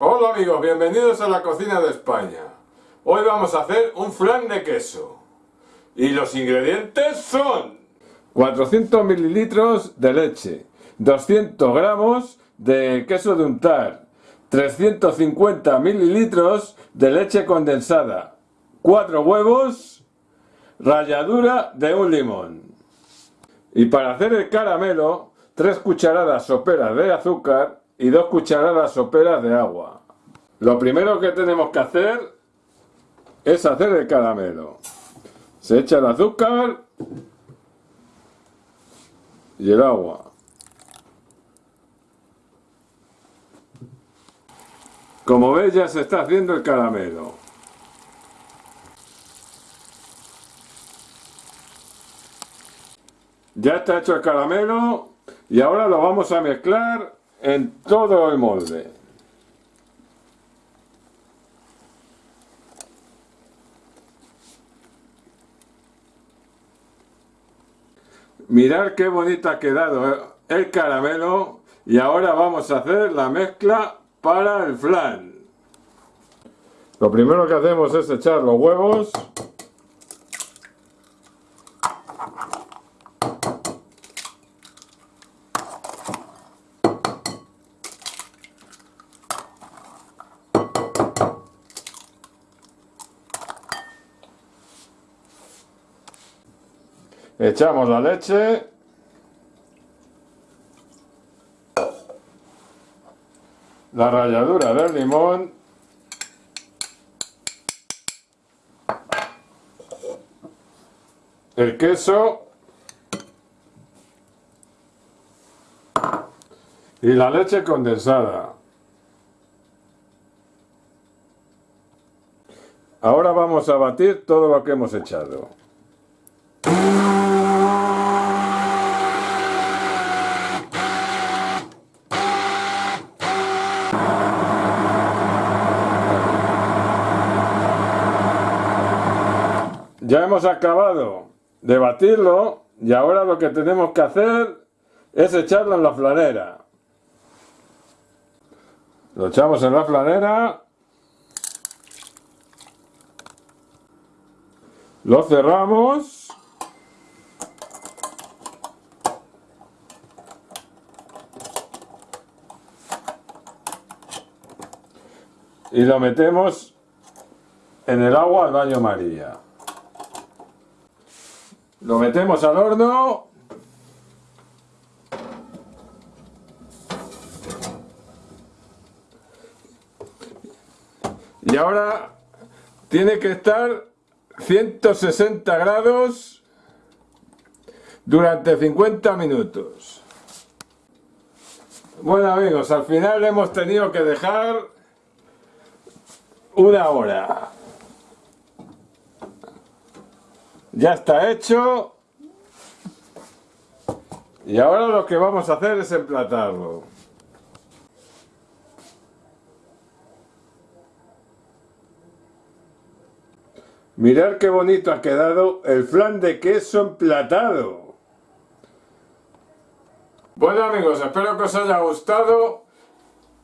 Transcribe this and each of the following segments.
Hola amigos, bienvenidos a la cocina de España. Hoy vamos a hacer un flan de queso. Y los ingredientes son 400 mililitros de leche, 200 gramos de queso de untar, 350 mililitros de leche condensada, 4 huevos, ralladura de un limón. Y para hacer el caramelo, 3 cucharadas soperas de azúcar y 2 cucharadas soperas de agua. Lo primero que tenemos que hacer es hacer el caramelo. Se echa el azúcar y el agua. Como veis ya se está haciendo el caramelo. Ya está hecho el caramelo y ahora lo vamos a mezclar en todo el molde. Mirad qué bonito ha quedado el caramelo y ahora vamos a hacer la mezcla para el flan. Lo primero que hacemos es echar los huevos. Echamos la leche. La ralladura del limón. El queso. Y la leche condensada. Ahora vamos a batir todo lo que hemos echado. Ya hemos acabado de batirlo y ahora lo que tenemos que hacer es echarlo en la flanera. Lo echamos en la flanera. Lo cerramos. Y lo metemos en el agua al baño María. Lo metemos al horno. Y ahora tiene que estar 160 grados durante 50 minutos. Bueno amigos, al final hemos tenido que dejar una hora. Ya está hecho. Y ahora lo que vamos a hacer es emplatarlo. Mirad qué bonito ha quedado el flan de queso emplatado. Bueno amigos, espero que os haya gustado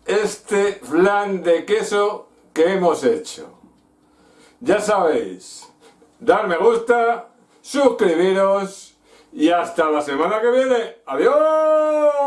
este flan de queso que hemos hecho. Ya sabéis, dar me gusta, suscribiros y hasta la semana que viene. ¡Adiós!